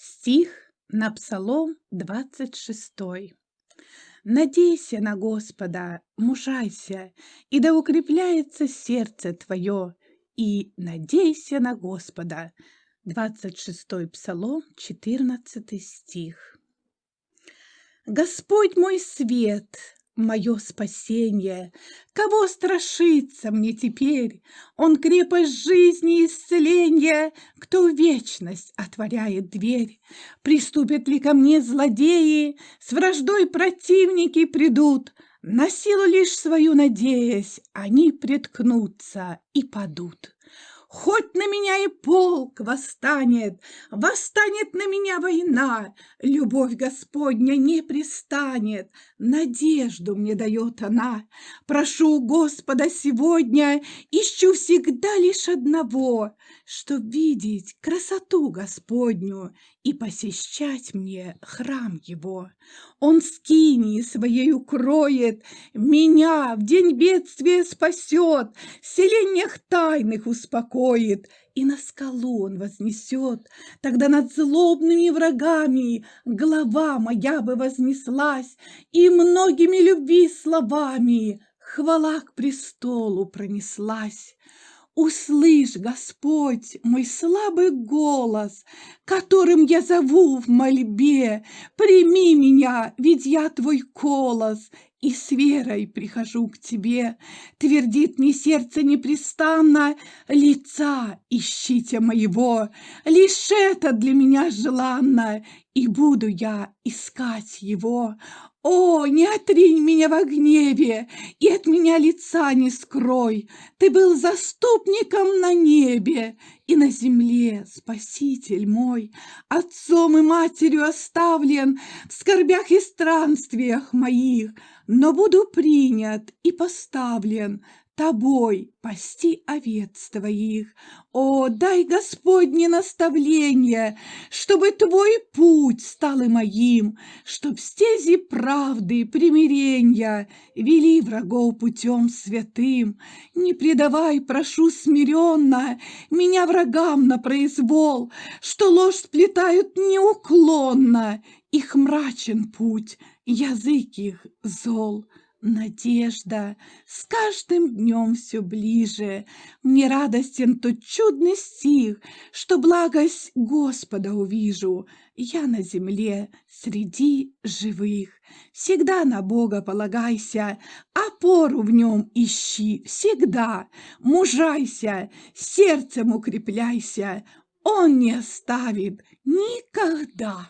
Стих на Псалом 26. Надейся на Господа, мужайся, и да укрепляется сердце твое, и надейся на Господа. 26 Псалом, 14 стих. Господь мой свет, мое спасение. Кого страшиться мне теперь? Он крепость жизни и исцеления, кто вечность отворяет дверь. Приступят ли ко мне злодеи, с враждой противники придут, на силу лишь свою надеясь, они приткнутся и падут. Хоть на меня и полк восстанет, Восстанет на меня война, Любовь Господня не пристанет, Надежду мне дает она. Прошу Господа сегодня, Ищу всегда лишь одного, Чтоб видеть красоту Господню И посещать мне храм Его. Он скини своей укроет, Меня в день бедствия спасет, В селениях тайных успокоит, успокоит, и на скалу он вознесет. Тогда над злобными врагами голова моя бы вознеслась, и многими любви словами хвала к престолу пронеслась. Услышь, Господь, мой слабый голос, Которым я зову в мольбе, Прими меня, ведь я твой колос, И с верой прихожу к тебе. Твердит мне сердце непрестанно, Лица ищите моего, Лишь это для меня желанно, И буду я искать его. О, не отринь меня во гневе, и от меня лица не скрой. Ты был заступником на небе, и на земле спаситель мой. Отцом и матерью оставлен в скорбях и странствиях моих, но буду принят и поставлен тобой пасти овец твоих. О, дай Господне наставление, чтобы твой путь стал и моим, чтоб стези правды и примирения вели врагов путем святым. Не предавай, прошу смиренно, меня врагам на произвол, что ложь сплетают неуклонно, их мрачен путь, язык их зол. Надежда с каждым днем все ближе. Мне радостен тот чудный стих, Что благость Господа увижу. Я на земле среди живых. Всегда на Бога полагайся, Опору в нем ищи всегда. Мужайся, сердцем укрепляйся, Он не оставит никогда.